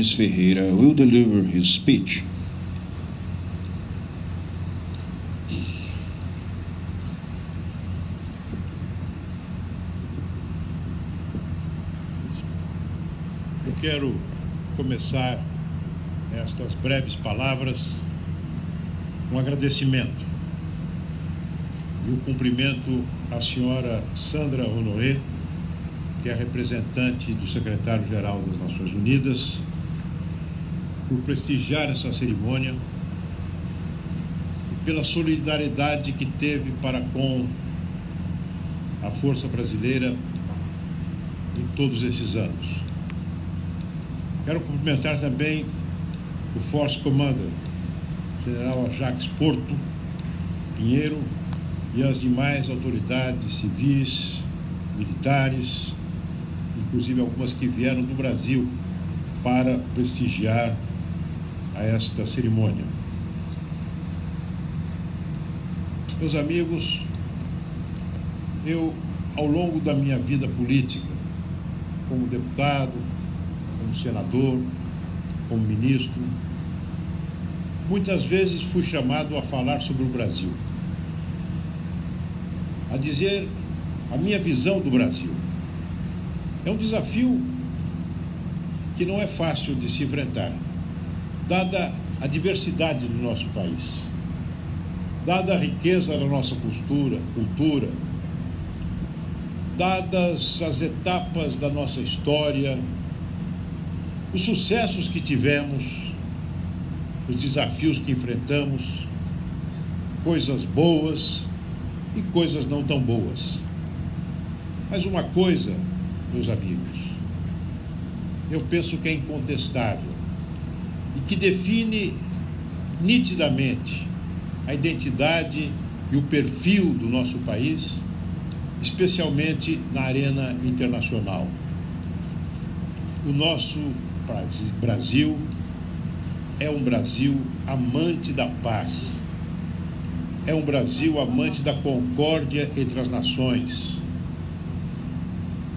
Nunes Ferreira will deliver his speech. Eu quero começar estas breves palavras um agradecimento e o um cumprimento à senhora Sandra Honoré, que é representante do secretário-geral das Nações Unidas, por prestigiar essa cerimônia e pela solidariedade que teve para com a Força Brasileira em todos esses anos. Quero cumprimentar também o Force Commander, General Ajax Porto Pinheiro, e as demais autoridades civis, militares, inclusive algumas que vieram do Brasil para prestigiar a esta cerimônia. Meus amigos, eu, ao longo da minha vida política, como deputado, como senador, como ministro, muitas vezes fui chamado a falar sobre o Brasil, a dizer a minha visão do Brasil. É um desafio que não é fácil de se enfrentar, dada a diversidade do nosso país, dada a riqueza da nossa postura, cultura, dadas as etapas da nossa história, os sucessos que tivemos, os desafios que enfrentamos, coisas boas e coisas não tão boas. Mas uma coisa, meus amigos, eu penso que é incontestável e que define nitidamente a identidade e o perfil do nosso país, especialmente na arena internacional. O nosso Brasil é um Brasil amante da paz, é um Brasil amante da concórdia entre as nações,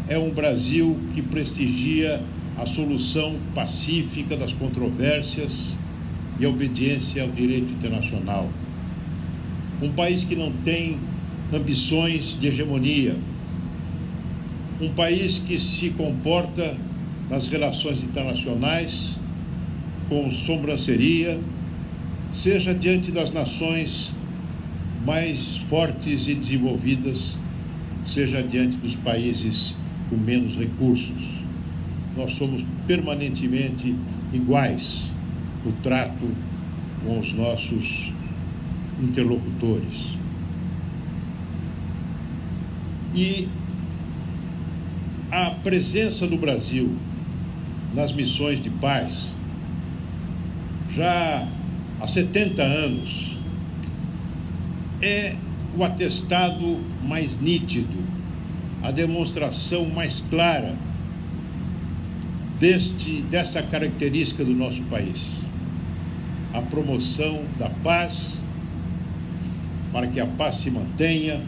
é um Brasil que prestigia a solução pacífica das controvérsias e a obediência ao direito internacional. Um país que não tem ambições de hegemonia. Um país que se comporta nas relações internacionais com sobranceria, seja diante das nações mais fortes e desenvolvidas, seja diante dos países com menos recursos. Nós somos permanentemente iguais no trato com os nossos interlocutores. E a presença do Brasil nas missões de paz já há 70 anos é o atestado mais nítido, a demonstração mais clara deste, dessa característica do nosso país. A promoção da paz, para que a paz se mantenha,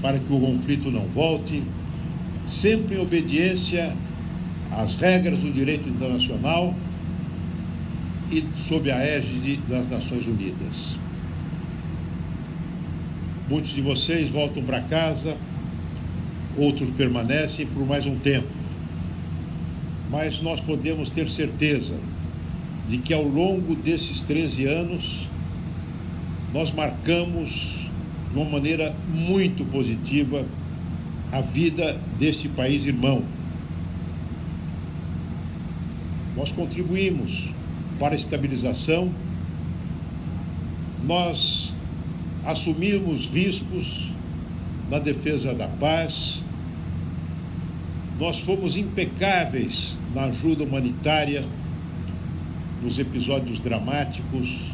para que o conflito não volte, sempre em obediência às regras do direito internacional e sob a égide das Nações Unidas. Muitos de vocês voltam para casa, outros permanecem por mais um tempo. Mas nós podemos ter certeza de que ao longo desses 13 anos nós marcamos de uma maneira muito positiva a vida deste país irmão. Nós contribuímos para a estabilização, nós assumimos riscos na defesa da paz, nós fomos impecáveis na ajuda humanitária nos episódios dramáticos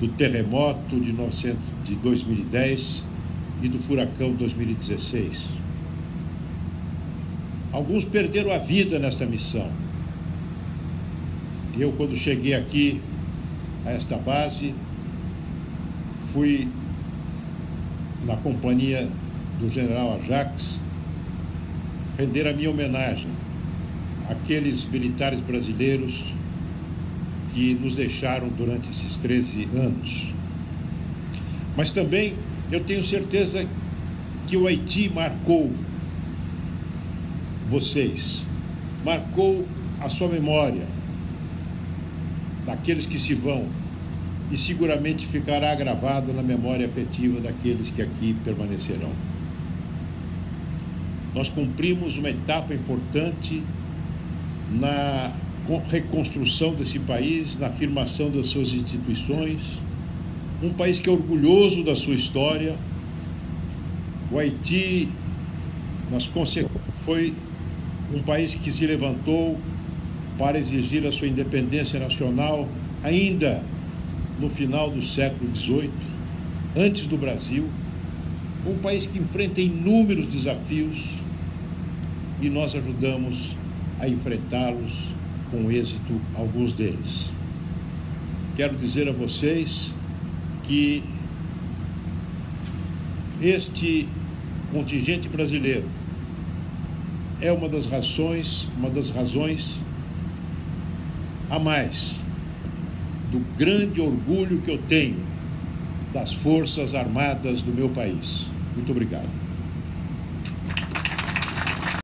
do terremoto de, 900, de 2010 e do furacão 2016. Alguns perderam a vida nesta missão. Eu, quando cheguei aqui a esta base, fui na companhia do general Ajax render a minha homenagem aqueles militares brasileiros que nos deixaram durante esses 13 anos. Mas também eu tenho certeza que o Haiti marcou vocês, marcou a sua memória daqueles que se vão e seguramente ficará gravado na memória afetiva daqueles que aqui permanecerão. Nós cumprimos uma etapa importante na reconstrução desse país, na afirmação das suas instituições, um país que é orgulhoso da sua história. O Haiti, nas foi um país que se levantou para exigir a sua independência nacional ainda no final do século XVIII, antes do Brasil, um país que enfrenta inúmeros desafios e nós ajudamos a enfrentá-los com êxito, alguns deles. Quero dizer a vocês que este contingente brasileiro é uma das razões, uma das razões a mais do grande orgulho que eu tenho das Forças Armadas do meu país. Muito obrigado.